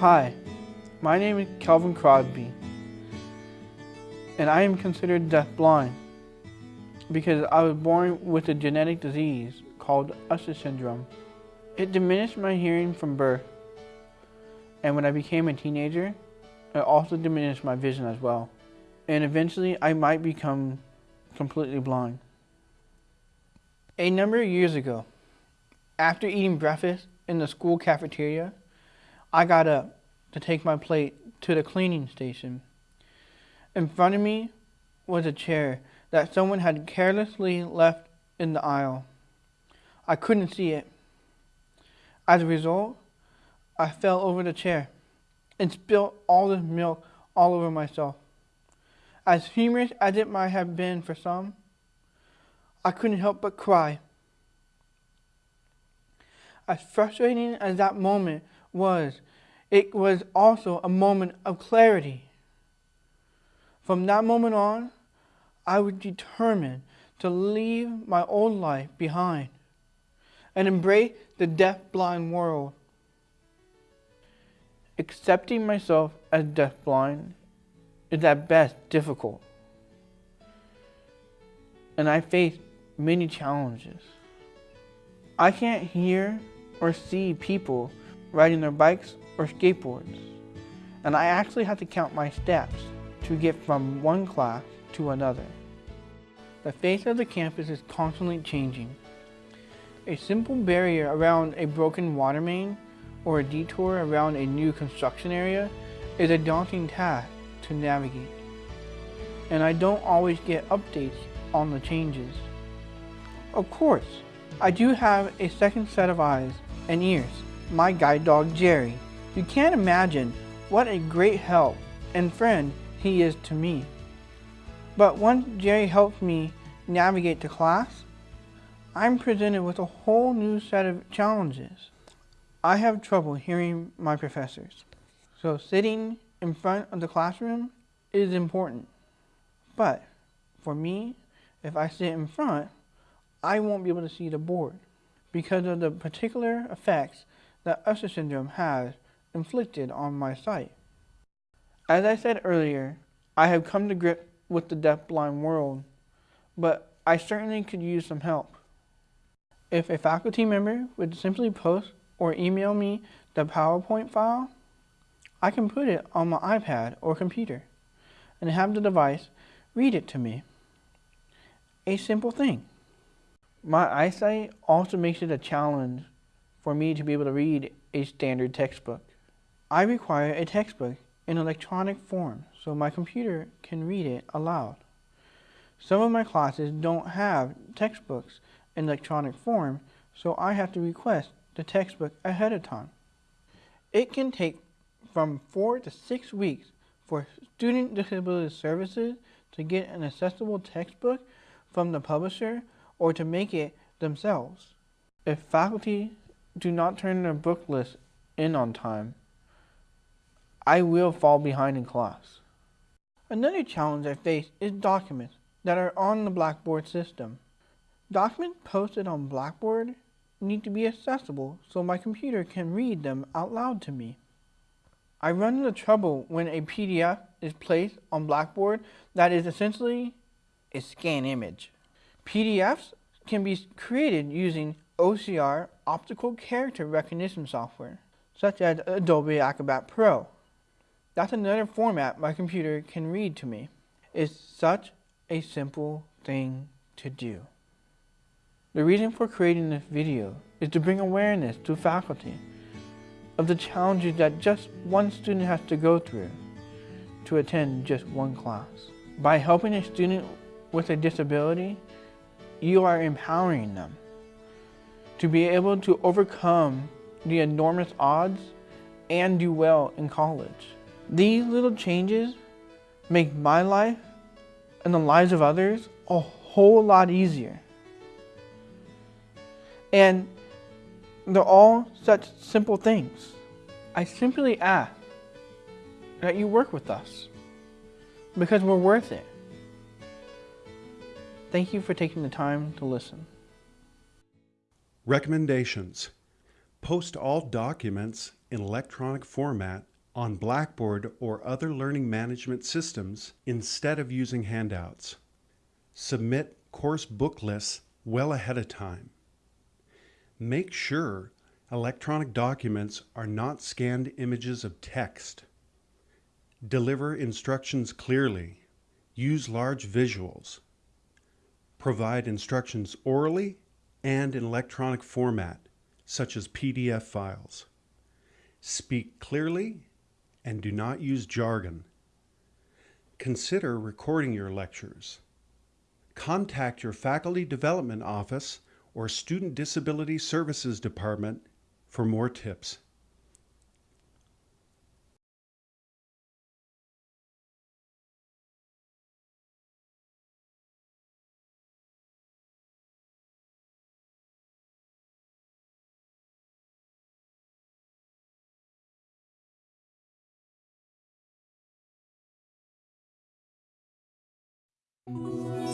Hi, my name is Calvin Crosby, and I am considered deafblind because I was born with a genetic disease called Usher syndrome. It diminished my hearing from birth, and when I became a teenager, it also diminished my vision as well. And eventually, I might become completely blind. A number of years ago, after eating breakfast in the school cafeteria, I got up to take my plate to the cleaning station. In front of me was a chair that someone had carelessly left in the aisle. I couldn't see it. As a result, I fell over the chair and spilled all the milk all over myself. As humorous as it might have been for some, I couldn't help but cry. As frustrating as that moment was, it was also a moment of clarity. From that moment on, I was determined to leave my old life behind and embrace the deaf-blind world. Accepting myself as deaf-blind is at best difficult, and I face many challenges. I can't hear or see people riding their bikes or skateboards, and I actually have to count my steps to get from one class to another. The face of the campus is constantly changing. A simple barrier around a broken water main or a detour around a new construction area is a daunting task to navigate. And I don't always get updates on the changes. Of course, I do have a second set of eyes and ears, my guide dog Jerry. You can't imagine what a great help and friend he is to me. But once Jerry helps me navigate to class, I'm presented with a whole new set of challenges. I have trouble hearing my professors, so sitting in front of the classroom is important. But for me, if I sit in front, I won't be able to see the board because of the particular effects that Usher syndrome has inflicted on my sight. As I said earlier, I have come to grips with the deaf-blind world, but I certainly could use some help. If a faculty member would simply post or email me the PowerPoint file, I can put it on my iPad or computer and have the device read it to me. A simple thing. My eyesight also makes it a challenge for me to be able to read a standard textbook. I require a textbook in electronic form so my computer can read it aloud. Some of my classes don't have textbooks in electronic form, so I have to request the textbook ahead of time. It can take from four to six weeks for Student Disability Services to get an accessible textbook from the publisher or to make it themselves. If faculty do not turn their book list in on time, I will fall behind in class. Another challenge I face is documents that are on the Blackboard system. Documents posted on Blackboard need to be accessible so my computer can read them out loud to me. I run into trouble when a PDF is placed on Blackboard that is essentially a scan image. PDFs can be created using OCR optical character recognition software, such as Adobe Acrobat Pro. That's another format my computer can read to me. It's such a simple thing to do. The reason for creating this video is to bring awareness to faculty of the challenges that just one student has to go through to attend just one class. By helping a student with a disability, you are empowering them to be able to overcome the enormous odds and do well in college. These little changes make my life and the lives of others a whole lot easier. And they're all such simple things. I simply ask that you work with us because we're worth it. Thank you for taking the time to listen. Recommendations Post all documents in electronic format on Blackboard or other learning management systems instead of using handouts. Submit course book lists well ahead of time. Make sure electronic documents are not scanned images of text. Deliver instructions clearly. Use large visuals. Provide instructions orally and in electronic format, such as PDF files. Speak clearly and do not use jargon. Consider recording your lectures. Contact your Faculty Development Office or Student Disability Services Department for more tips. Música